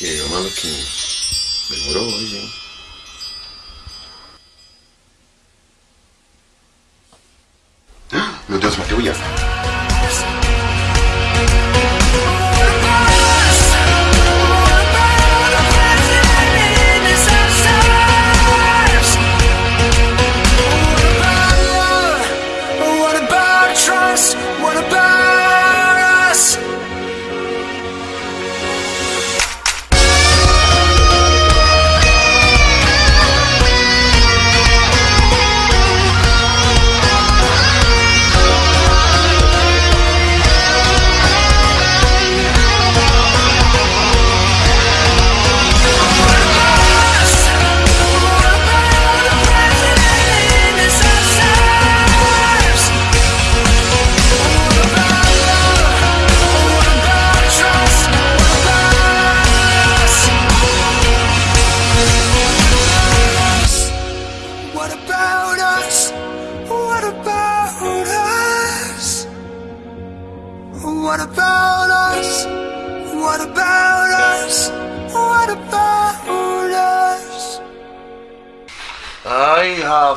E aí, maluquinho? Demorou hoje, hein? Meu Deus, matei o Ian.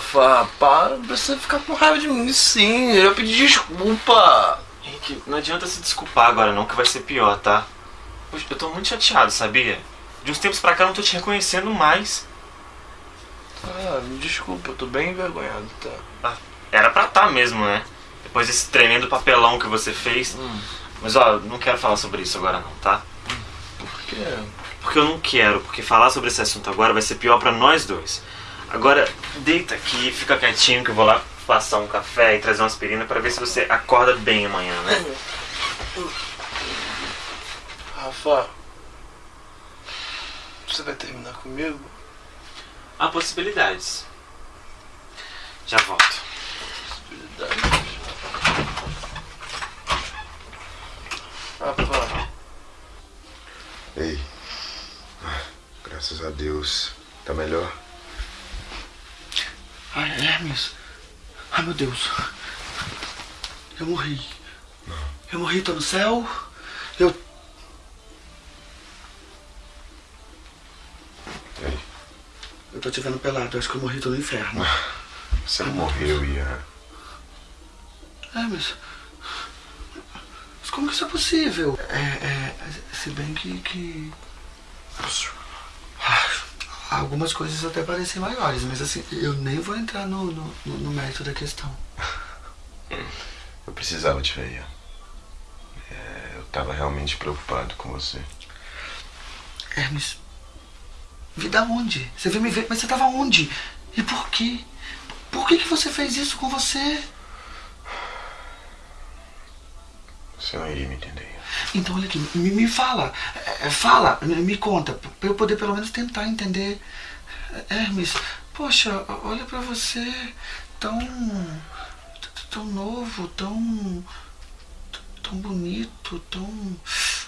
Rafa, para, não precisa ficar com raiva de mim sim. Eu pedi desculpa. Henrique, não adianta se desculpar agora não, que vai ser pior, tá? Poxa, eu tô muito chateado, sabia? De uns tempos pra cá eu não tô te reconhecendo mais. Ah, me desculpa, eu tô bem envergonhado, tá? Ah, era pra tá mesmo, né? Depois desse tremendo papelão que você fez. Mas ó, não quero falar sobre isso agora não, tá? Por quê? Porque eu não quero, porque falar sobre esse assunto agora vai ser pior pra nós dois. Agora, deita aqui, fica quietinho que eu vou lá passar um café e trazer uma aspirina pra ver se você acorda bem amanhã, né? Rafa, você vai terminar comigo? Há possibilidades. Já volto. Possibilidade. Rafa, Ei. Graças a Deus. Tá melhor? Ai, Hermes. Ai, meu Deus. Eu morri. Eu morri, tô no céu. Eu. Ei. Eu tô te vendo pelado. Eu acho que eu morri, tô no inferno. Você não morreu, Ian. Hermes. Mas como que isso é possível? É, é. Se bem que. que... Algumas coisas até parecem maiores, mas assim, eu nem vou entrar no, no, no- mérito da questão. Eu precisava te ver, Ian. É, eu tava realmente preocupado com você. Hermes, vi da onde? Você veio me ver, mas você tava onde? E por quê? Por que, que você fez isso com você? Você não iria me entender. Então, olha aqui, me, me fala. É, fala, me, conta, pra eu poder pelo menos tentar entender. Hermes, poxa, olha pra você, tão. tão novo, tão. tão bonito, tão.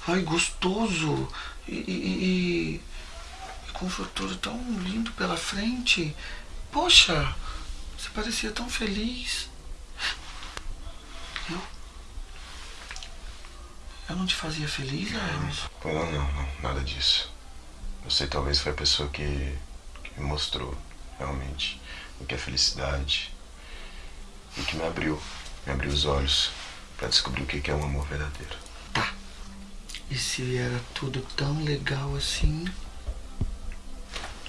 ai, gostoso. E, e- e com um futuro tão lindo pela frente. Poxa, você parecia tão feliz. Eu. Eu não te fazia feliz, Hermes? Pô, não, não, não, nada disso. Você talvez foi a pessoa que, que me mostrou realmente o que é felicidade e que me abriu, me abriu os olhos pra descobrir o que que é um amor verdadeiro. Tá. E se era tudo tão legal assim?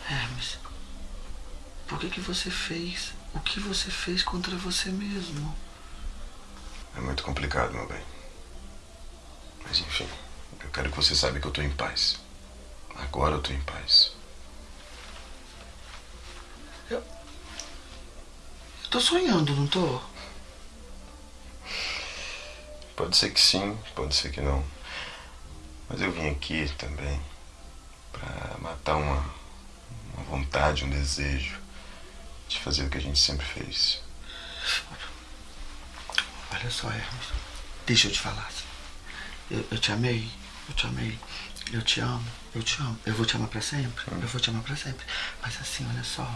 Hermes, por que que você fez o que você fez contra você mesmo? É muito complicado, meu bem. Mas enfim, eu quero que você saiba que eu tô em paz. Agora eu tô em paz. Eu tô sonhando, não tô? Pode ser que sim, pode ser que não. Mas eu vim aqui também pra matar uma, uma vontade, um desejo de fazer o que a gente sempre fez. Olha só, Hermes. Deixa eu te falar. Eu, eu te amei. Eu te amei. Eu te amo. Eu te amo. Eu vou te amar pra sempre. Eu vou te amar pra sempre. Mas assim, olha só.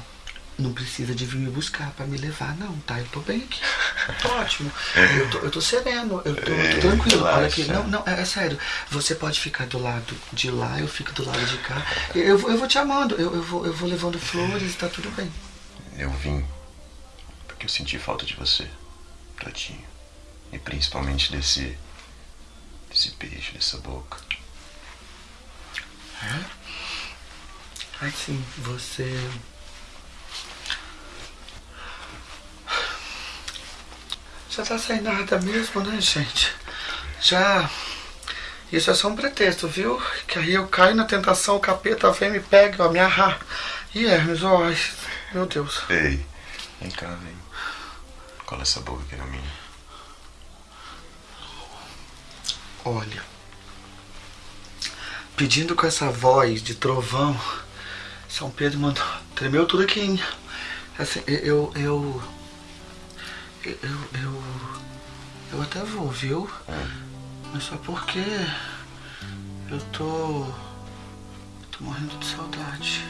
não precisa de vir me buscar pra me levar, não, tá? Eu tô bem aqui. Tô ótimo. Eu tô, eu tô sereno, eu tô, tô tranquilo. Olha aqui, não, não, é, é sério. Você pode ficar do lado de lá, eu fico do lado de cá. Eu, eu, vou- eu vou te amando, eu, eu, vou, eu vou levando flores tá tudo bem. Eu vim porque eu senti falta de você, Tadinho. E principalmente desse. Desse beijo, dessa boca. Ai, sim, você. Já tá sem nada mesmo, né, gente? Já. Isso é só um pretexto, viu? Que aí eu caio na tentação, o capeta vem, me pega, ó, me arra. E Hermes, ó, meu Deus. Ei, vem cá, vem. Cola essa boca aqui na minha. Olha. Pedindo com essa voz de trovão, São Pedro mandou. Tremeu tudo aqui, hein? Assim, eu. Eu. Eu. Eu, eu até vou, viu? Mas só porque. Eu tô. tô morrendo de saudade.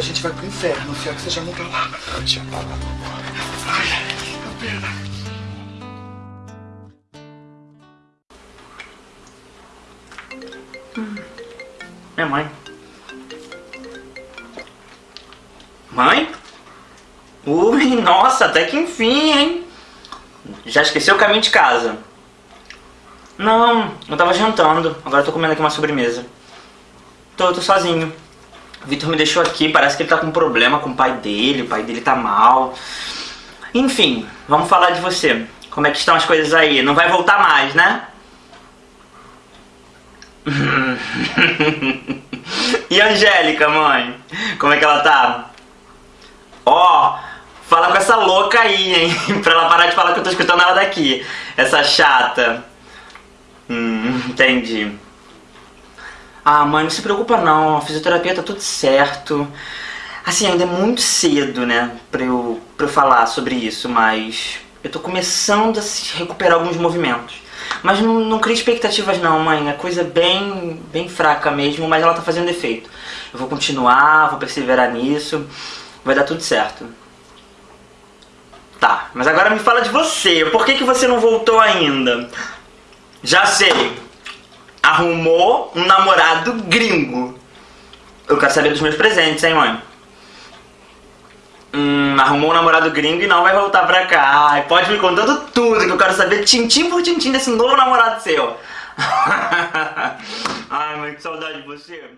A gente vai pro inferno, se é que você já não tá lá. Te amava. Ai, que pena. Minha mãe. Mãe? Ui, nossa, até que enfim, hein? Já esqueceu o caminho de casa? Não, eu tava jantando. Agora eu tô comendo aqui uma sobremesa. Tô, tô sozinho. Vitor me deixou aqui, parece que ele tá com um problema com o pai dele, o pai dele tá mal. Enfim, vamos falar de você. Como é que estão as coisas aí? Não vai voltar mais, né? e Angélica, mãe? Como é que ela tá? Ó, fala com essa louca aí, hein? pra ela parar de falar que eu tô escutando ela daqui. Essa chata. Hum, entendi. Ah, mãe, não se preocupa não. A fisioterapia tá tudo certo. Assim, ainda é muito cedo, né? Pra eu, pra eu falar sobre isso, mas eu tô começando a se recuperar alguns movimentos. Mas não, não cria expectativas não, mãe. É coisa bem, bem fraca mesmo, mas ela tá fazendo efeito. Eu vou continuar, vou perseverar nisso. Vai dar tudo certo. Tá, mas agora me fala de você. Por que, que você não voltou ainda? Já sei. Arrumou um namorado gringo. Eu quero saber dos meus presentes, hein, mãe? Hum, arrumou um namorado gringo e não vai voltar pra cá. Ai, pode me contando tudo, que eu quero saber tintim por tintim desse novo namorado seu. Ai, mãe, que saudade de você.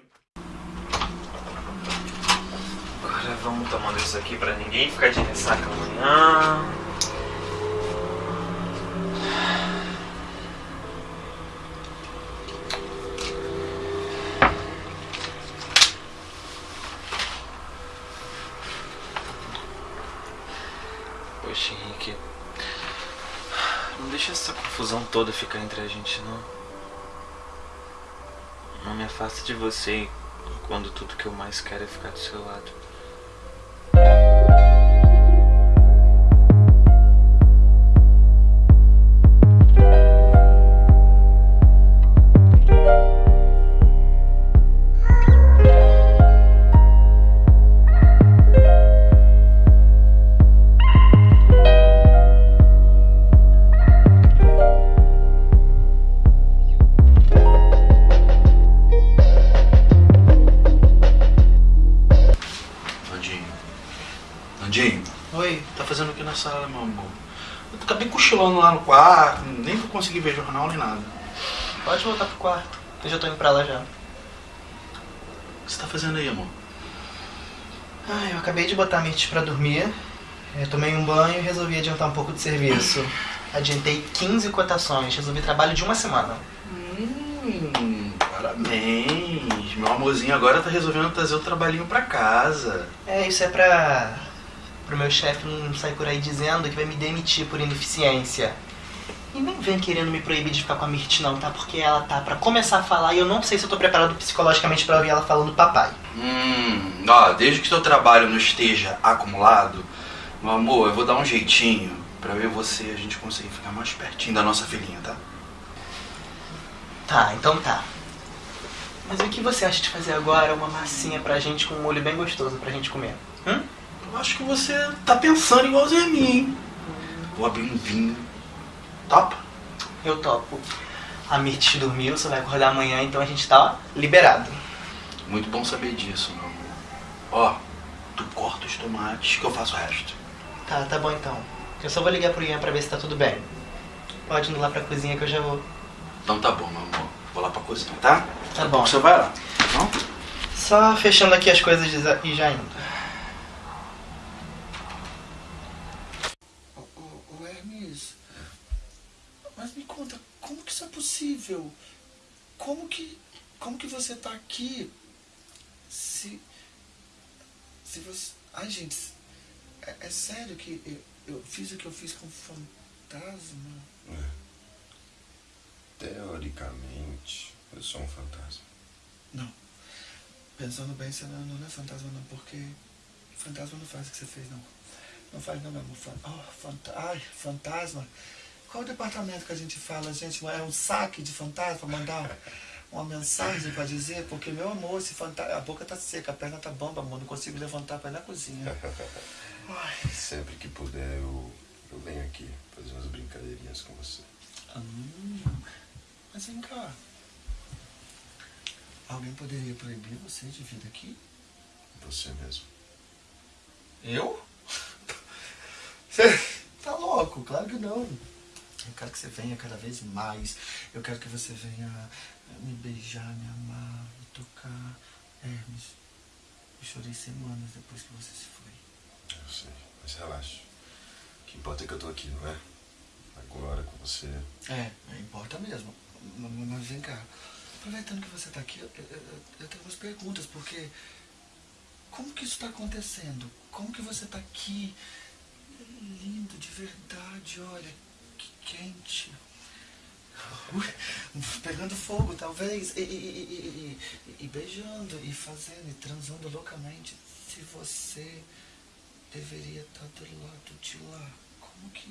Agora vamos tomando isso aqui pra ninguém ficar de ressaca amanhã. Poxa, Henrique. Não deixa essa confusão toda ficar entre a gente, não. Não me afasta de você quando tudo que eu mais quero é ficar do seu lado. Lá no quarto, nem vou conseguir ver jornal nem nada. Pode voltar pro quarto. Eu já tô indo pra lá já. O que você tá fazendo aí, amor? Ah, eu acabei de botar a Mirth pra dormir. Eu tomei um banho e resolvi adiantar um pouco de serviço. Adiantei 15 cotações, resolvi trabalho de uma semana. Hum, parabéns. meu amorzinho agora tá resolvendo trazer o trabalhinho pra casa. É, isso é pra. Pro meu chefe não sair por aí dizendo que vai me demitir por ineficiência. E nem vem querendo me proibir de ficar com a Mirt não, tá? Porque ela tá pra começar a falar e eu não sei se eu tô preparado psicologicamente pra ouvir ela falando papai. Hum, ó, desde que teu trabalho não esteja acumulado, meu amor, eu vou dar um jeitinho pra ver você e a gente conseguir ficar mais pertinho da nossa filhinha, tá? Tá, então tá. Mas o que você acha de fazer agora uma massinha pra gente com um molho bem gostoso pra gente comer? Hum? Eu acho que você tá pensando igualzinho a mim, hein? Vou abrir um vinho. Topa? Eu topo. A Mirt dormiu, você vai acordar amanhã, então a gente tá liberado. Muito bom saber disso, meu amor. Ó, tu corta os tomates que eu faço o resto. Tá, tá bom então. Eu só vou ligar pro Ian pra ver se tá tudo bem. Pode ir lá pra cozinha que eu já vou. Então tá bom, meu amor. Vou lá pra cozinha, tá? Tá bom. você vai lá, tá bom? Só fechando aqui as coisas e já indo. Ô, ô, ô, Hermes, mas me conta, como que isso é possível? Como que, como que você tá aqui se, se você... Ai, gente, é, é sério que eu, eu fiz o que eu fiz com fantasma? Teoricamente, eu sou um fantasma. Não. Pensando bem, você não, não é fantasma não, porque fantasma não faz o que você fez, não. Não faz não, meu amor. Fan- oh, fanta Ai, fantasma. Qual o departamento que a gente fala, gente? É um saque de fantasma, mandar uma mensagem pra dizer? Porque, meu amor, esse fantasma, a boca tá seca, a perna tá bamba, amor, não consigo levantar pra ir na cozinha. Ai, Sempre que puder, eu, eu venho aqui fazer umas brincadeirinhas com você. hum, mas vem cá. Alguém poderia proibir você de vir aqui? Você mesmo. Eu? Você tá louco? Claro que não. Eu quero que você venha cada vez mais. Eu quero que você venha me beijar, me amar, me tocar. Hermes, eu chorei semanas depois que você se foi. Eu sei, mas relaxa. O que importa é que eu tô aqui, não é? Agora com você. É, importa mesmo. Mas vem cá. Aproveitando que você tá aqui, eu, eu- eu- tenho umas perguntas, porque como que isso tá acontecendo? Como que você tá aqui? Lindo, de verdade, olha, quente. Pegando fogo, talvez, e, e- e- e- e- e beijando, e fazendo, e transando loucamente. Se você deveria estar do lado de lá, como que.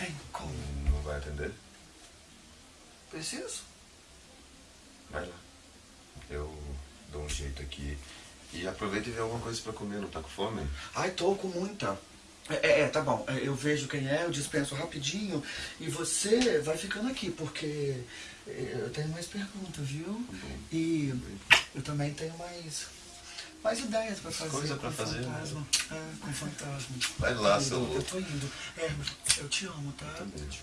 Hein, como? Não vai atender? Preciso? Vai lá. Eu dou um jeito aqui. E aproveita e vê alguma coisa pra comer, não tá com fome? Ai, tô com muita. É, é, é, tá bom. É, Eu vejo quem é, eu dispenso rapidinho. E você vai ficando aqui, porque é, eu tenho mais perguntas, viu? E eu também tenho mais, mais ideias pra fazer. Coisa pra com fazer, né? fantasma. É, com fantasma. Vai lá, Eu- seu Eu louco. tô indo. Hermes, eu te amo, tá? Também, tio.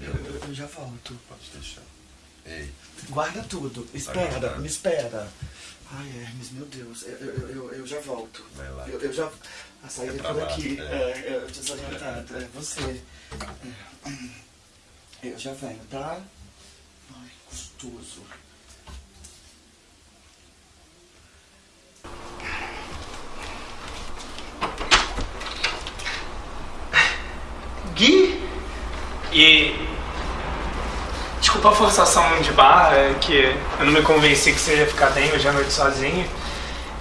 Eu, eu- eu já volto. Pode deixar. Ei, Guarda tudo. Espera, me espera. Ai, Hermes, meu Deus. Eu, eu, eu, eu já volto. Vai lá. Eu, eu já. A saída É é por lá, aqui. é. É, é, desorientado. É você. É. Eu já venho, tá? Ai, gostoso. Gui? E. Desculpa a forçação de barra, é que eu não me convenci que você ia ficar bem hoje à noite sozinho.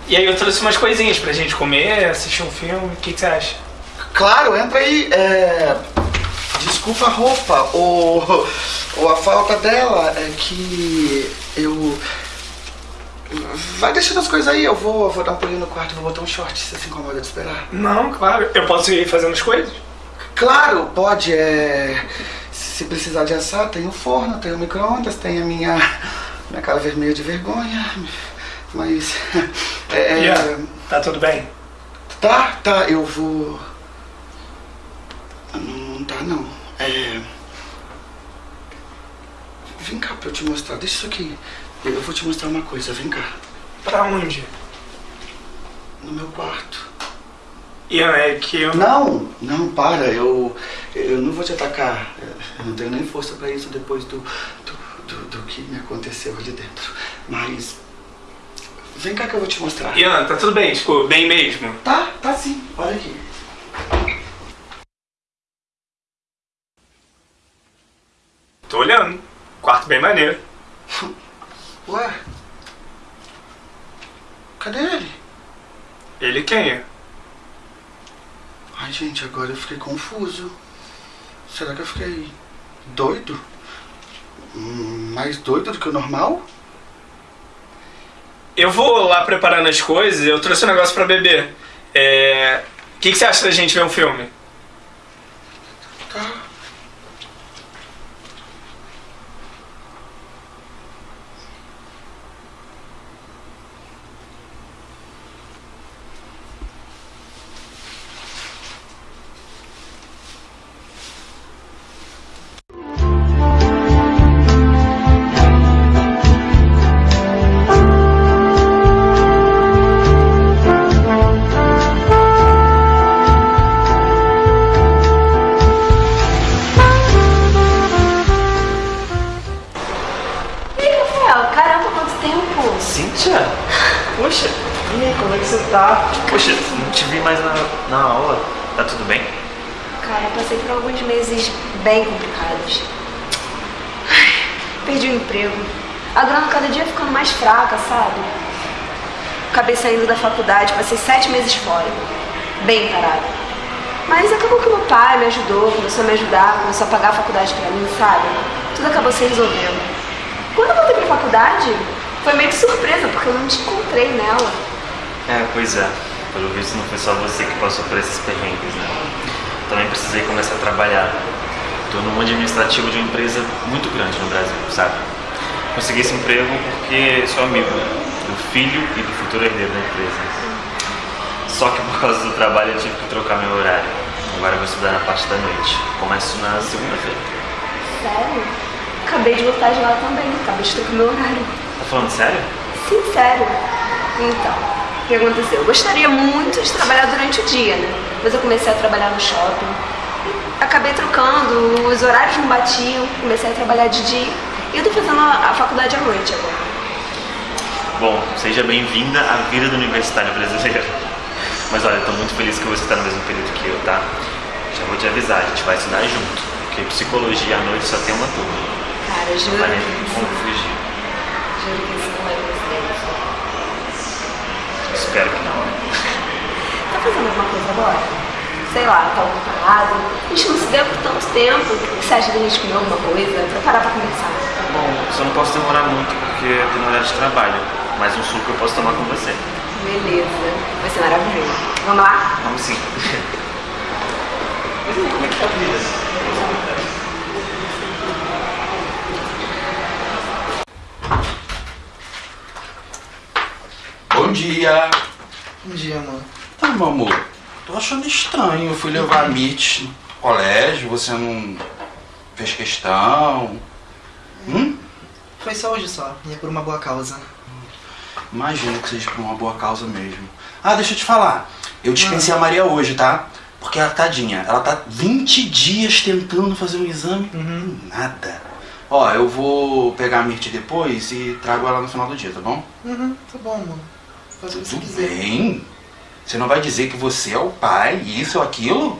E aí eu trouxe umas coisinhas pra gente comer, assistir um filme. O que, que você acha? Claro, entra aí. É... Desculpa a roupa. O... ou a falta dela é que eu. Vai deixando as coisas aí, eu vou, vou dar um pulinho no quarto, vou botar um short, você se incomoda de esperar. Não, claro. Eu posso ir fazendo as coisas? Claro, pode. É... Se precisar de assar, tem o forno, tem o micro-ondas, tem a minha, minha cara vermelha de vergonha. Mas. É, é, Yeah. Tá tudo bem? Tá, tá, eu vou. Não, não tá não. É. Vem cá pra eu te mostrar. Deixa isso aqui. Eu vou te mostrar uma coisa, vem cá. Pra onde? No meu quarto. Ian, é que eu. Não, não, para, eu. Eu não vou te atacar. Eu não tenho nem força pra isso depois do. do do, do que me aconteceu ali dentro. Mas. Vem cá que eu vou te mostrar. Ian, tá tudo bem, tipo, bem mesmo. Tá, tá sim. Olha aqui. Tô olhando. Quarto bem maneiro. Ué? Cadê ele? Ele quem é? Ai, gente, agora eu fiquei confuso. Será que eu fiquei doido? Hum, Mais doido do que o normal? Eu vou lá preparando as coisas, eu trouxe um negócio pra beber. É. O que, que você acha da gente ver um filme? Acabei saindo da faculdade, passei sete meses fora. Bem parada. Mas acabou que meu pai me ajudou, começou a me ajudar, começou a pagar a faculdade pra mim, sabe? Tudo acabou se resolvendo. Quando eu voltei pra faculdade, foi meio que surpresa, porque eu não te encontrei nela. É, pois é. Pelo visto não foi só você que passou por esses perrengues, né? Também precisei começar a trabalhar. Tô num administrativo de uma empresa muito grande no Brasil, sabe? Consegui esse emprego porque sou amigo do filho e do futuro herdeiro da empresa. Só que por causa do trabalho eu tive que trocar meu horário. Agora eu vou estudar na parte da noite. Começo na segunda-feira. Sério? Acabei de voltar de lá também, acabei de trocar meu horário. Tá falando sério? Sim, sério. Então, o que aconteceu? Eu gostaria muito de trabalhar durante o dia, né? Mas eu comecei a trabalhar no shopping. Acabei trocando, os horários não batiam, comecei a trabalhar de dia. E eu tô fazendo a, a faculdade à noite agora. Bom, seja bem-vinda à vida do universitário brasileiro. Mas olha, tô muito feliz que você tá no mesmo período que eu, tá? Já vou te avisar, a gente vai estudar junto. Porque psicologia à noite só tem uma turma. Cara, juro Não vai nem que como isso, fugir. juro que isso não é coincidência. Espero que não. Tá fazendo alguma coisa agora? Sei lá, tá ocupado. A gente não se vê por tanto tempo. O que você acha da gente comer alguma coisa? Pra parar pra conversar. Bom, só não posso demorar muito porque eu tenho horário de trabalho. Mas um suco eu posso tomar com você. Beleza. Vai ser maravilhoso. Vamos lá? Vamos sim. Como é que tá a vida? Bom dia. Bom dia, amor. Tá, meu amor. Tô achando estranho. Eu fui levar a Mitch no colégio, você não fez questão. Hum? Foi só hoje só, e é por uma boa causa. Imagino que seja por uma boa causa mesmo. Ah, deixa eu te falar. Eu dispensei a Maria hoje, tá? Porque ela, tadinha, ela tá 20 dias tentando fazer um exame. Nada. Ó, eu vou pegar a Mirth depois e trago ela no final do dia, tá bom? Uhum, tá bom, amor. Faz o que você Tudo quiser. bem. Você não vai dizer que você é o pai, isso ou aquilo?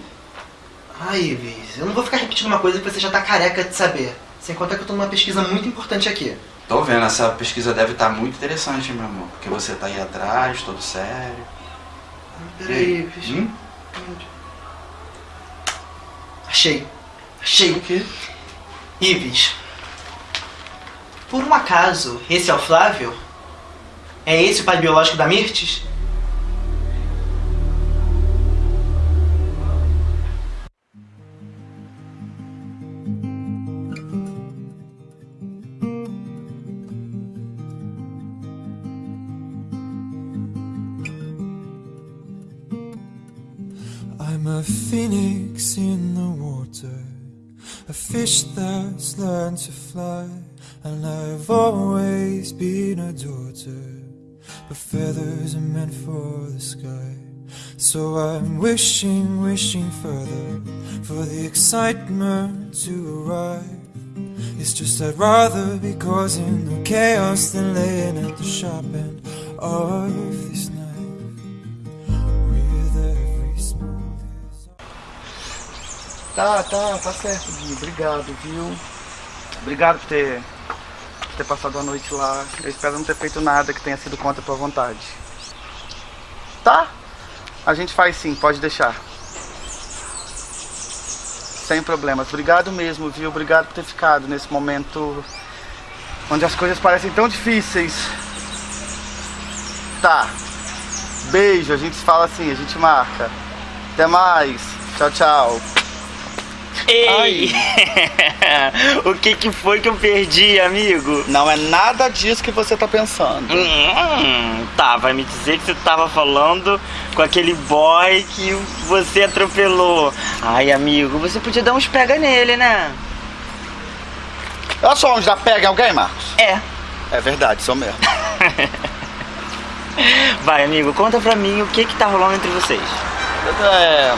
Ai, Ives, eu não vou ficar repetindo uma coisa que você já tá careca de saber. Sem contar que eu tô numa pesquisa muito importante aqui. Tô vendo, essa pesquisa deve estar muito interessante, meu amor. Porque você tá aí atrás, todo sério. Peraí, Ives. Hum? Achei. Achei. O quê? Ives. Por um acaso, esse é o Flávio? É esse o pai biológico da Mirtes? So I'm wishing, wishing further for the excitement to arrive. It's just I'd rather be causing the chaos than laying at the sharp end of this smooth. Tá, tá, tá certo, Gui. Obrigado, viu? Obrigado por ter, por ter passado a noite lá. Eu espero não ter feito nada que tenha sido contra a tua vontade. Tá? A gente faz sim, pode deixar. Sem problemas. Obrigado mesmo, viu? Obrigado por ter ficado nesse momento onde as coisas parecem tão difíceis. Tá. Beijo, a gente fala assim, a gente marca. Até mais. Tchau, tchau. Ei! o que que foi que eu perdi, amigo? Não é nada disso que você tá pensando. Hum, tá, vai me dizer que você tava falando com aquele boy que você atropelou. Ai, amigo, você podia dar uns pega nele, né? Olha só onde dá pega em alguém, Marcos. É. É verdade, sou mesmo. Vai, amigo, conta pra mim o que que tá rolando entre vocês. É.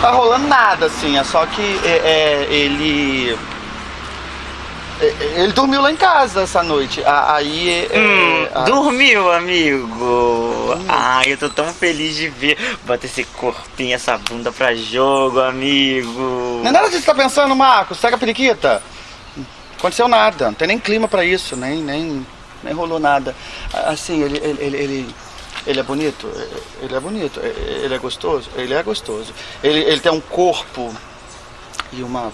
Tá rolando nada, assim, é só que é, é, ele. é, Ele dormiu lá em casa essa noite. Aí. é, Hum, a- dormiu, amigo? Ai, eu tô tão feliz de ver. Bota esse corpinho, essa bunda pra jogo, amigo. Não é nada disso que você tá pensando, Marcos. Pega a periquita. Aconteceu nada. Não tem nem clima pra isso. Nem, nem, nem rolou nada. Assim, ele, ele, ele, ele, ele é bonito? Ele é bonito. Ele é gostoso? Ele é gostoso. Ele, ele tem um corpo e uma.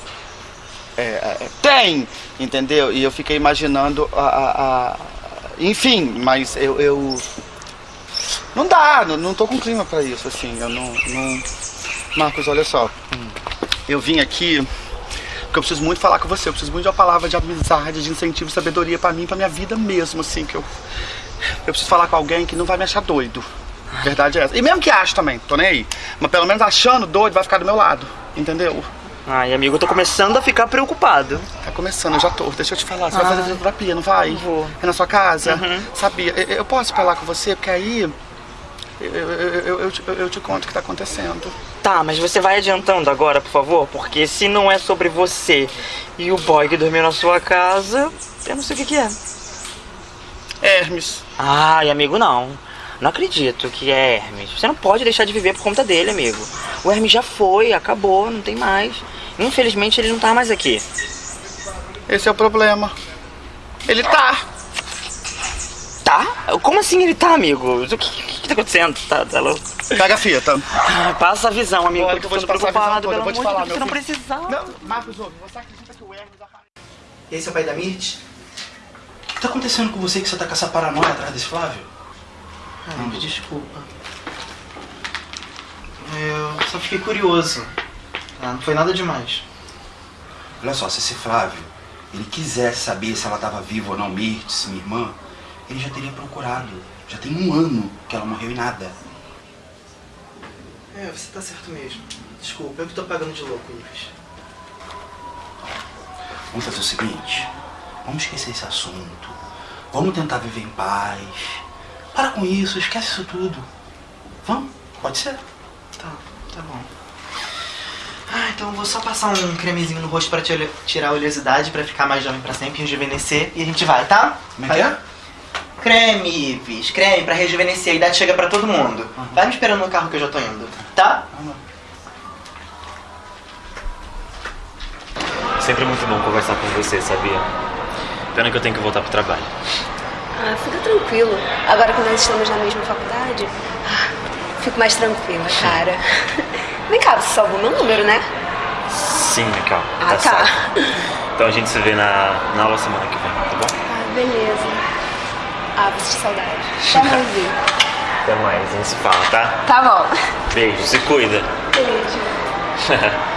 é, é, tem, entendeu? E eu fiquei imaginando a. a- a- enfim, mas eu, eu. Não dá, não, não tô com clima pra isso, assim. Eu não. não... Marcos, olha só. Eu vim aqui porque eu preciso muito falar com você. Eu preciso muito de uma palavra de amizade, de incentivo, sabedoria pra mim, pra minha vida mesmo, assim, que eu. Eu preciso falar com alguém que não vai me achar doido. Verdade é essa. E mesmo que ache também, tô nem aí. Mas pelo menos achando doido, vai ficar do meu lado. Entendeu? Ai, amigo, eu tô começando a ficar preocupado. Tá começando, eu já tô. Deixa eu te falar. Você vai Ai. fazer terapia, não vai? Vou. É na sua casa? Uhum. Sabia. Eu, eu posso falar com você, porque aí. Eu, eu, eu, eu te- eu te conto o que tá acontecendo. Tá, mas você vai adiantando agora, por favor, porque se não é sobre você e o boy que dormiu na sua casa, eu não sei o que, que é. Hermes. Ai, amigo, não. Não acredito que é Hermes. Você não pode deixar de viver por conta dele, amigo. O Hermes já foi, acabou, não tem mais. Infelizmente ele não tá mais aqui. Esse é o problema. Ele tá. Tá? Como assim ele tá, amigo? O que, que, que tá acontecendo? Tá, tá louco? Pega a fita. Ai, passa a visão, amigo. Olha eu tô visão preocupado, pelo eu vou te amor de falar, Deus, você não precisava. Não, Marcos, ouve, você acredita que o Hermes apareceu? Esse é o pai da Mirth? O que tá acontecendo com você que você tá com essa paranoia atrás desse Flávio? Ai, me desculpa. Eu só fiquei curioso. Ah, não foi nada demais. Olha só, se esse Flávio, ele quisesse saber se ela tava viva ou não, Mirtz, minha irmã, ele já teria procurado. Já tem um ano que ela morreu e nada. É, você tá certo mesmo. Desculpa, eu que tô pagando de louco, Ives. Vamos fazer o seguinte, vamos esquecer esse assunto. Vamos tentar viver em paz. Para com isso, esquece isso tudo. Vamos? Pode ser? Tá, tá bom. Ah, então eu vou só passar um cremezinho no rosto pra tira- tirar a oleosidade, pra ficar mais jovem pra sempre, rejuvenescer, e a gente vai, tá? Como é que é? Creme, Ives, creme pra rejuvenescer, a idade chega pra todo mundo. Vai me esperando no carro que eu já tô indo, tá? Sempre muito bom conversar com você, sabia? Pena que eu tenho que voltar pro trabalho. Ah, fica tranquilo. Agora que nós estamos na mesma faculdade, ah, fico mais tranquila, cara. Vem cá, você salvou meu número, né? Sim, Michael. Ah, tá. certo. Então a gente se vê na, na aula semana que vem, tá bom? Ah, beleza. Ah, sentir saudade. Até mais ver. Até mais, a gente se fala, tá? Tá bom. Beijo, se cuida. Beijo.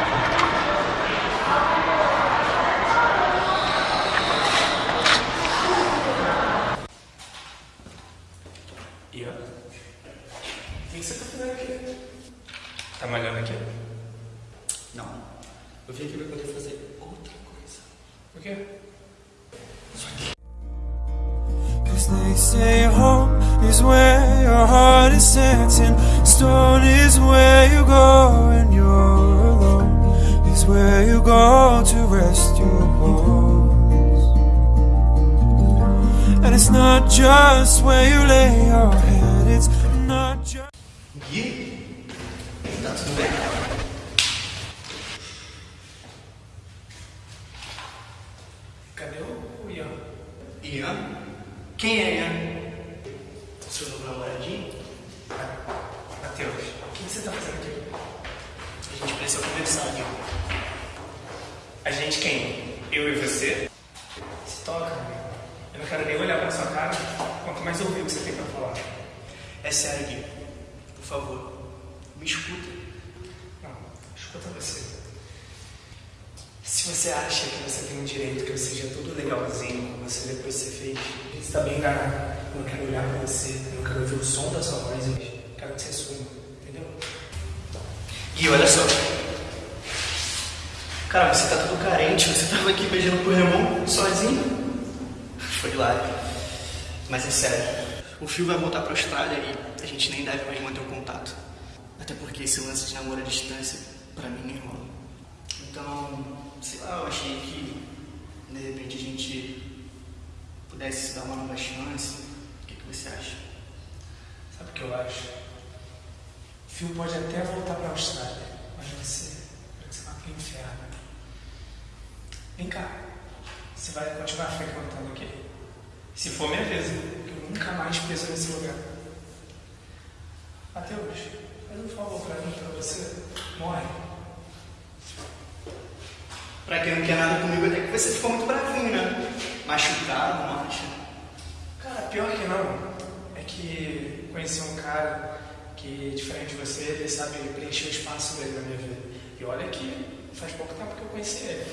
mais ouvir o que você tem pra falar. É sério, Gui. Por favor, me escuta. Não, escuta você. Se você acha que você tem o direito que eu seja tudo legalzinho com você depois que você fez, você tá bem enganado. Eu não quero olhar pra você, eu não quero ouvir o som da sua voz, eu quero que você suma, entendeu? Gui, olha só. Cara, você tá todo carente, você tava aqui beijando pro Remon sozinho. Foi hilário. Mas é sério. O Fio vai voltar pra Austrália e a gente nem deve mais manter o contato. Até porque esse lance de namoro à distância, pra mim, nem rola. Então, sei lá, eu achei que de repente a gente pudesse se dar uma nova chance. O que, que você acha? Sabe o que eu acho? O Phil pode até voltar pra Austrália, mas você, você vai pro inferno. Vem cá, você vai continuar frequentando aqui? Se for minha vez, eu nunca mais piso nesse lugar. Matheus, faz um favor pra mim, pra você. Morre. Pra quem não quer nada comigo, até que você ficou muito bravinho, né? Machucado, não acha? Cara, pior que não. É que conheci um cara que, diferente de você, ele sabe preencher o espaço dele na minha vida. E olha que faz pouco tempo que eu conheci ele.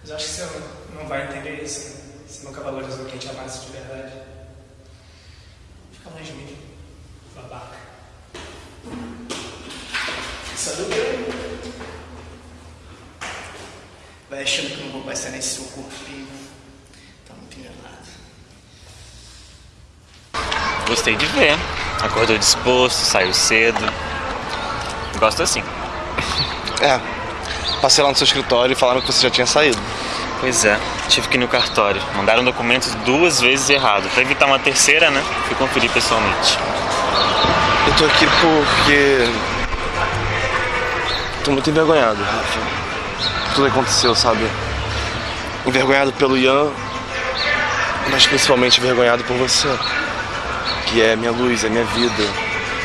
Mas acho que você não, não vai entender isso. Né? Você nunca valorizou quem te amasse de verdade. Fica longe de mim, babaca. Só do bem. Vai achando que eu não vou passar nesse seu corpinho. Tá muito enganado. Gostei de ver. Acordou disposto, saiu cedo. Gosto assim. É. Passei lá no seu escritório e falaram que você já tinha saído. Pois é, tive que ir no cartório. Mandaram documentos duas vezes errado. Pra evitar uma terceira, né? Fui conferir pessoalmente. Eu tô aqui porque. Tô muito envergonhado, Rafa. Tudo aconteceu, sabe? Envergonhado pelo Ian, mas principalmente envergonhado por você. Que é minha luz, é minha vida,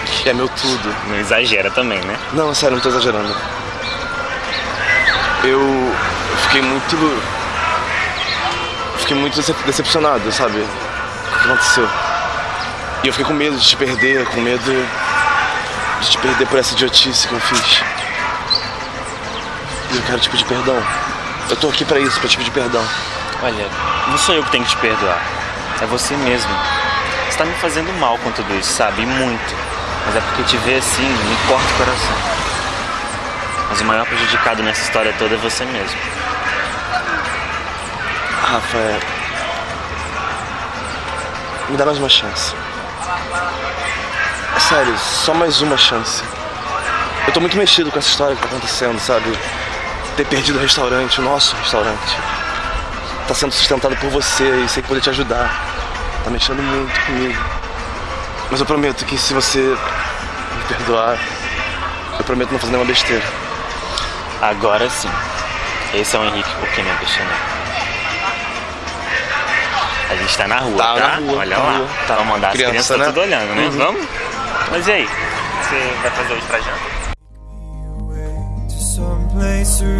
que é meu tudo. Não exagera também, né? Não, sério, não tô exagerando. Eu fiquei muito. Fiquei muito decep- decepcionado, sabe? O que aconteceu. E eu fiquei com medo de te perder, com medo de te perder por essa idiotice que eu fiz. E eu quero te pedir perdão. Eu tô aqui pra isso, pra te pedir perdão. Olha, não sou eu que tenho que te perdoar. É você mesmo. Você tá me fazendo mal com tudo isso, sabe? E muito. Mas é porque te ver assim me corta o coração. Mas o maior prejudicado nessa história toda é você mesmo. Rafa, é... me dá mais uma chance. É sério, só mais uma chance. Eu tô muito mexido com essa história que tá acontecendo, sabe? Ter perdido o restaurante, o nosso restaurante. Tá sendo sustentado por você e sei que poder te ajudar. Tá mexendo muito comigo. Mas eu prometo que se você me perdoar, eu prometo não fazer nenhuma besteira. Agora sim. Esse é o Henrique me apaixonei. A gente tá na rua, Tá tá? na rua, Olha tá lá. rua. Tá. Vamos mandar as Criança, crianças né? tá tudo olhando, né? Uhum. Vamos? Mas e aí? Você vai fazer hoje pra janta? to someplace real.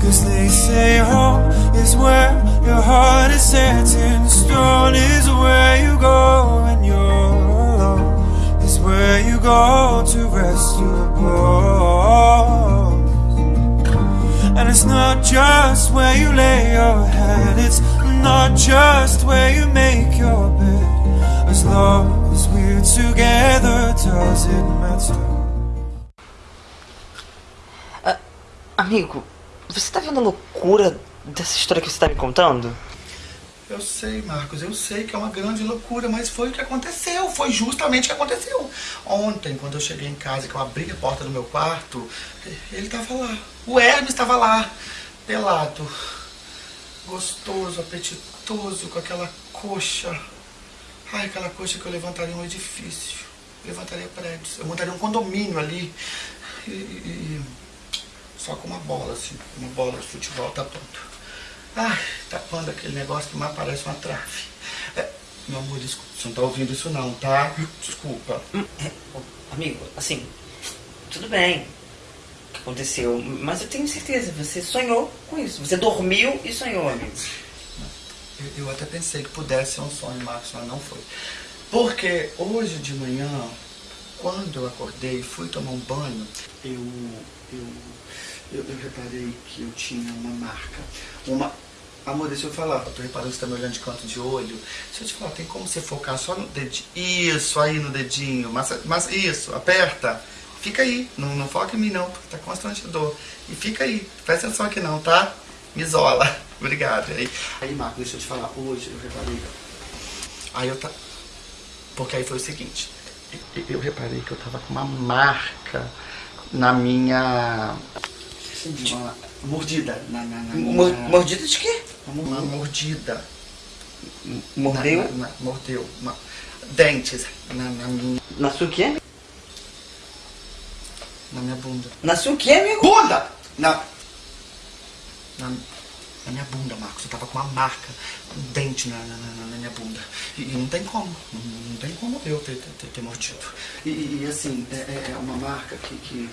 Cause they say home is where your heart is set in stone, is where you go when you're alone, is where you go to rest your bones. It's not just where you lay your head, it's not just where you make your bed. As long as we're together, does it matter? Amigo, você tá vendo a loucura dessa história que você tá me contando? Eu sei, Marcos, eu sei que é uma grande loucura, mas foi o que aconteceu, foi justamente o que aconteceu. Ontem, quando eu cheguei em casa, que eu abri a porta do meu quarto, ele estava lá. O Hermes estava lá, pelado. gostoso, apetitoso, com aquela coxa. Ai, aquela coxa que eu levantaria um edifício. Levantaria prédios. Eu montaria um condomínio ali. E, e- só com uma bola, assim. Uma bola de futebol, tá pronto. Ai, tapando aquele negócio que mais parece uma trave. É, meu amor, desculpa. Você não tá ouvindo isso não, tá? Desculpa. Amigo, assim, tudo bem o que aconteceu, mas eu tenho certeza, você sonhou com isso. Você dormiu e sonhou, amigo. Eu, eu até pensei que pudesse ser um sonho, Marcos, mas não foi. Porque hoje de manhã, quando eu acordei e fui tomar um banho, eu, eu, eu, eu reparei que eu tinha uma marca. Uma. Amor, deixa eu falar, eu tô reparando que você tá me olhando de canto de olho. Deixa eu te falar, tem como você focar só no dedinho? Isso, aí no dedinho. Mas, mas isso, aperta. Fica aí, não, não foca em mim não, porque tá constrangedor. E fica aí, presta atenção aqui não, tá? Me isola. Obrigado. Aí, aí Marco, deixa eu te falar, hoje eu reparei. Aí eu tá. Porque aí foi o seguinte, eu- eu reparei que eu tava com uma marca na minha. Uma mordida. Na, na, na minha- mordida de quê? Uma mordida. Mordeu? Na- na- na- mordeu. Uma- dentes na, na minha. Na sua o quê? Na minha bunda. Na sua o quê, amigo? Bunda! Na, na, na minha bunda, Marcos. Eu tava com uma marca, um dente na, na, na- na minha bunda. E, e não tem como. Não, não tem como eu ter, ter, ter mordido. E, e, e, assim, é, é- é uma marca que. que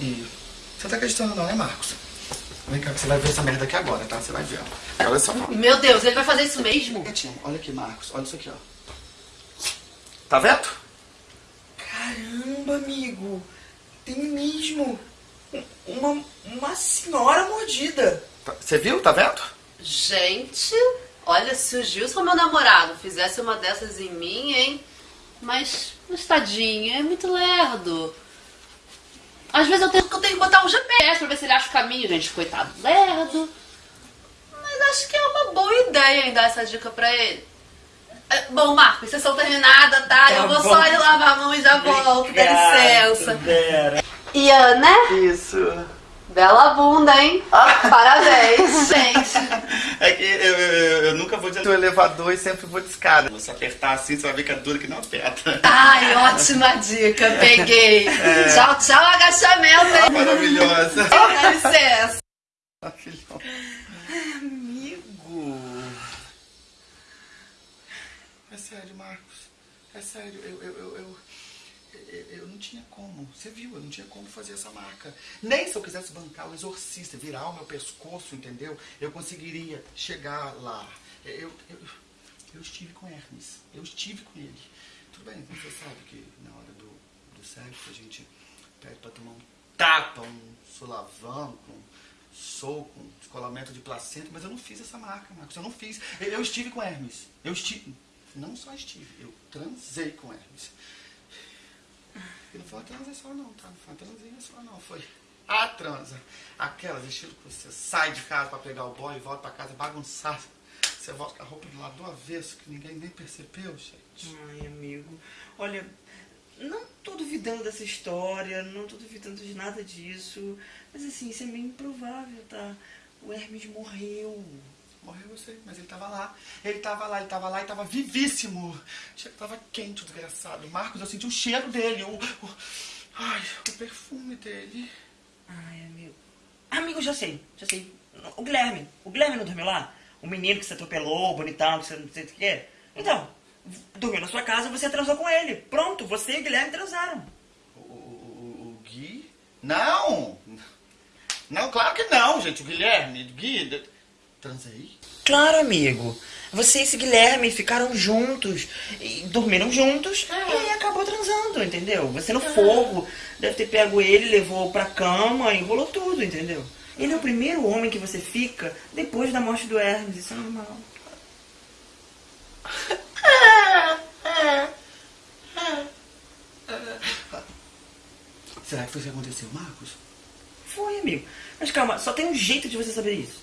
e. Você tá acreditando não, né, Marcos? Vem cá, que você vai ver essa merda aqui agora, tá? Você vai ver, ó. Olha só. Meu Deus, ele vai fazer isso mesmo? Olha aqui, Marcos. Olha isso aqui, ó. Tá vendo? Caramba, amigo. Tem mesmo uma, uma senhora mordida. Tá- Você viu? Tá vendo? Gente, olha, se o Gilson, meu namorado, fizesse uma dessas em mim, hein? Mas, mas tadinho, é muito lerdo. Às vezes eu tenho, eu tenho que botar um GPS pra ver se ele acha o caminho, gente. Coitado, lerdo. Mas acho que é uma boa ideia em dar essa dica pra ele. É, Bom, Marcos, sessão terminada, tá? eu vou bom. só ir lavar a mão e já volto, dá licença. Vera. E Ana? Isso. Bela bunda, hein? Parabéns, gente. É que eu, eu, eu- nunca vou de elevador e sempre vou de escada. Você apertar assim, você vai ver que é duro que não aperta. Ai, ótima dica, peguei. É. Tchau, tchau, agachamento, hein? Maravilhosa. Dá licença. Amigo. É sério, Marcos. É sério, eu, eu, eu, eu, tinha como. Você viu, eu não tinha como fazer essa marca. Nem se eu quisesse bancar o exorcista, virar o meu pescoço, entendeu? Eu conseguiria chegar lá. Eu, eu, eu estive com Hermes. Eu estive com ele. Tudo bem, você sabe que na hora do, do sexo a gente pede pra tomar um tapa, um solavanco, um soco, um descolamento de placenta, mas eu não fiz essa marca, Marcos. Eu não fiz. Eu, eu estive com Hermes. Eu estive. Não só estive, eu transei com Hermes. E não foi uma transa só não, tá? Não foi uma transinha só não. Foi a transa. Aquelas estilo que você sai de casa pra pegar o boy e volta pra casa bagunçado. Você volta com a roupa do lado do avesso, que ninguém nem percebeu, gente. Ai, amigo. Olha, não tô duvidando dessa história, não tô duvidando de nada disso. Mas assim, isso é meio improvável, tá? O Hermes morreu. Morreu, eu sei, mas ele tava lá. Ele tava lá, ele tava lá e tava vivíssimo. Tava quente, o desgraçado. Marcos, eu senti o cheiro dele, o, o- ai, o perfume dele. Ai, amigo. Amigo, já sei, já sei. O Guilherme. O Guilherme não dormiu lá? O menino que você atropelou, bonitão, que você não sei o que é. Então, dormiu na sua casa, você transou com ele. Pronto, você e o Guilherme transaram. O, o, o Gui? Não! Não, claro que não, gente. O Guilherme, o Gui. Transei? Claro, amigo. Você e esse Guilherme ficaram juntos, e dormiram juntos e acabou transando, entendeu? Você no fogo, deve ter pego ele, levou pra cama, enrolou tudo, entendeu? Ele é o primeiro homem que você fica depois da morte do Hermes, isso é normal. Será que foi isso que aconteceu, Marcos? Foi, amigo. Mas calma, só tem um jeito de você saber isso.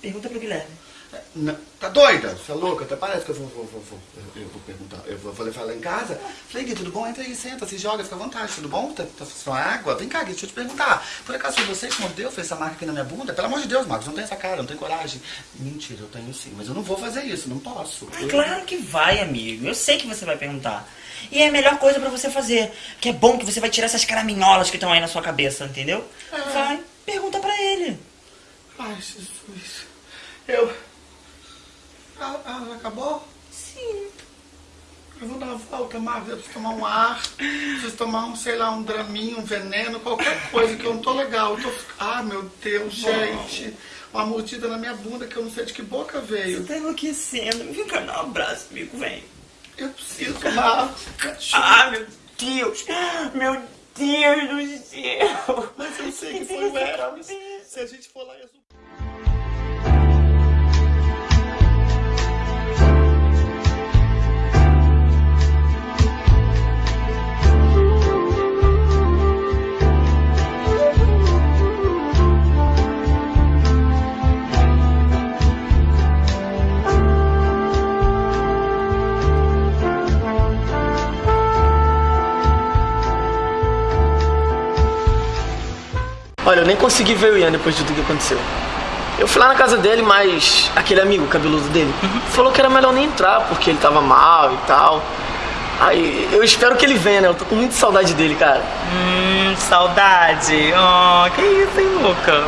Pergunta pro Guilherme. Não, tá doida? Você é louca? Até parece que eu vou, vou, vou, vou- eu, eu vou perguntar. Eu vou, vou levar ela em casa. Falei, Gui, tudo bom? Entra aí, senta, se joga, fica à vontade. Tudo bom? Tá, tá só água? Vem cá, Gui, deixa eu te perguntar. Por acaso foi você que mordeu, fez essa marca aqui na minha bunda? Pelo amor de Deus, Marcos, não tem essa cara, não tem coragem. Mentira, eu tenho sim, mas eu não vou fazer isso, não posso. Eu- Claro que vai, amigo. Eu sei que você vai perguntar. E é a melhor coisa pra você fazer. Que é bom que você vai tirar essas caraminholas que estão aí na sua cabeça, entendeu? Vai, pergunta pra ele. Ai, Jesus. Eu. Ah, ah, acabou? Sim. Eu vou dar a volta, Marcos. Eu preciso tomar um ar. Preciso tomar um, sei lá, um draminho, um veneno, qualquer coisa que eu não tô legal. Eu tô... Ah, meu Deus, gente. Uma mordida na minha bunda que eu não sei de que boca veio. Você tá enlouquecendo. Vem cá, dá um abraço, amigo, vem. Eu preciso, Marcos. Ah, meu Deus. Meu Deus do céu. Mas eu sei que foi o Hermes. Se a gente for lá e nem consegui ver o Ian depois de tudo que aconteceu. Eu fui lá na casa dele, mas aquele amigo cabeludo dele falou que era melhor nem entrar porque ele tava mal e tal. Aí eu espero que ele venha, né? Eu tô com muita saudade dele, cara. Hum, saudade. Oh, que isso, hein, Luca?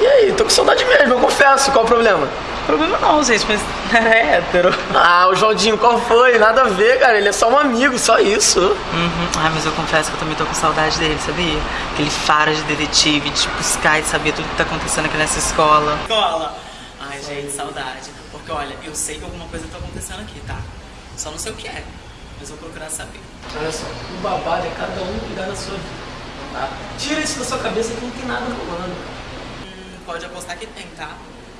E aí, tô com saudade mesmo, eu confesso. Qual o problema? Problema não, gente, mas era hétero. Ah, o Joaldinho, qual foi? Nada a ver, cara. Ele é só um amigo, só isso. Uhum. Ai, mas eu confesso que eu também tô com saudade dele, sabia? Aquele faro de detetive, de buscar e saber tudo que tá acontecendo aqui nessa escola. Escola! Ai, gente, saudade. Porque olha, eu sei que alguma coisa tá acontecendo aqui, tá? Só não sei o que é, mas vou procurar saber. Olha só, o babado é cada um cuidar da sua vida. Tá? Tira isso da sua cabeça que não tem nada rolando. Hum, pode apostar que tem, tá?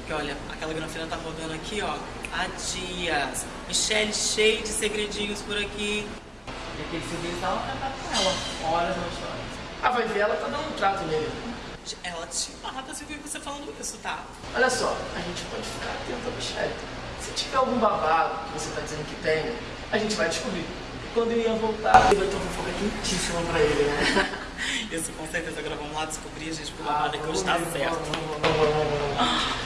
Porque olha, aquela granfina tá rodando aqui, ó, há dias. Michelle cheio de segredinhos por aqui. E aquele segredo tá lá com ela. Horas não história. Ah, vai ver, ela tá dando um trato nele. Ela te mata se eu ouvir você falando isso, tá? Olha só, a gente pode ficar atento a Michelle. Se tiver algum babado que você tá dizendo que tem, a gente vai descobrir. E quando ele ia voltar, ele vai ter uma fofoca quentíssima pra ele, né? Isso com certeza. Agora vamos lá descobrir, gente, pro babado que hoje tá certo. Gente,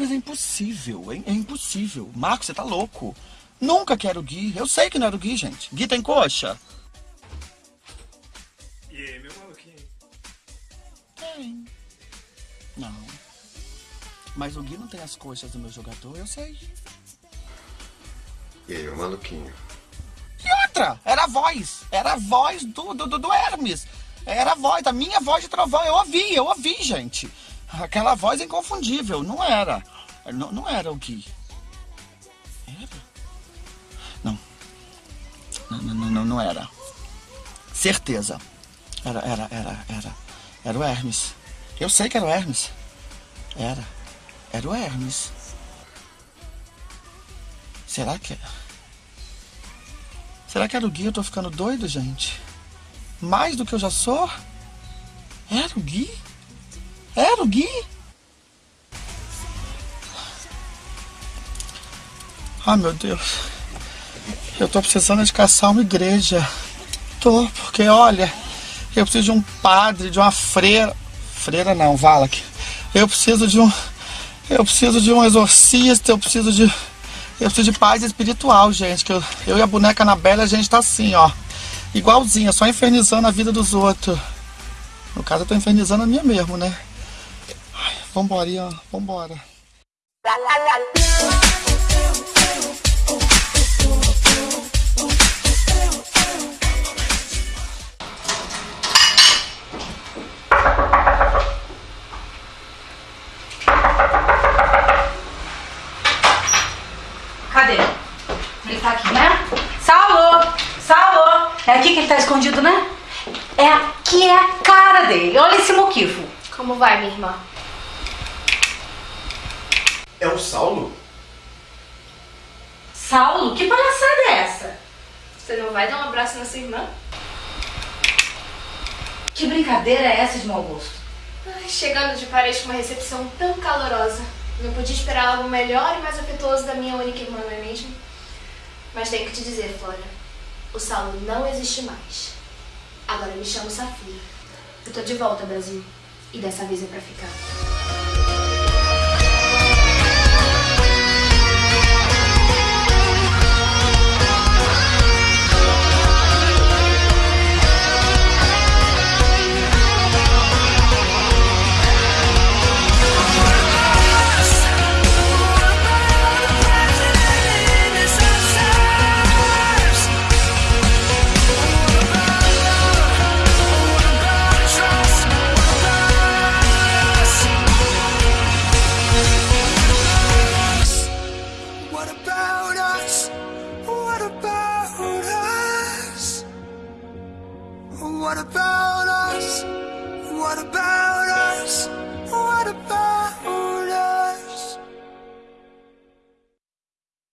mas é impossível, hein? É impossível. Marcos, você tá louco. Nunca quero o Gui. Eu sei que não era o Gui, gente. Gui tem coxa? E aí, meu maluquinho? Tem. Não. Mas o Gui não tem as coxas do meu jogador, eu sei. E aí, ô maluquinho? E outra, era a voz. Era a voz do, do, do- do Hermes. Era a voz, a minha voz de trovão. Eu ouvi, eu ouvi, gente. Aquela voz inconfundível. Não era. Não, não era o Gui. Era? Não. Não, não, não, não, era. Certeza. Era, era, era, era. Era o Hermes. Eu sei que era o Hermes. Era. Era o Hermes. Será que. Será que era o Gui? Eu tô ficando doido, gente. Mais do que eu já sou? Era o Gui? Era o Gui? Ai, meu Deus. Eu tô precisando de caçar uma igreja. Tô, porque olha, eu preciso de um padre, de uma freira. Freira não, Valak. Eu preciso de um. Eu preciso de um exorcista, eu preciso de. Eu preciso de paz espiritual, gente. Que eu, eu e a boneca Anabela, a gente tá assim, ó. Igualzinha, só infernizando a vida dos outros. No caso, eu tô infernizando a minha mesmo, né? Vambora, Ian, vambora. Cadê? Ele tá aqui, né? Saulo! Saulo! É aqui que ele tá escondido, né? É aqui é a cara dele. Olha esse moquifo. Como vai, minha irmã? É o Saulo? Saulo? Que palhaçada é essa? Você não vai dar um abraço na sua irmã? Que brincadeira é essa de mau gosto? Ai, chegando de Paris com uma recepção tão calorosa. Não podia esperar algo melhor e mais afetuoso da minha única irmã, não é mesmo? Mas tenho que te dizer, Flora, o Saulo não existe mais. Agora eu me chamo Safira. Eu tô de volta, Brasil. E dessa vez é pra ficar.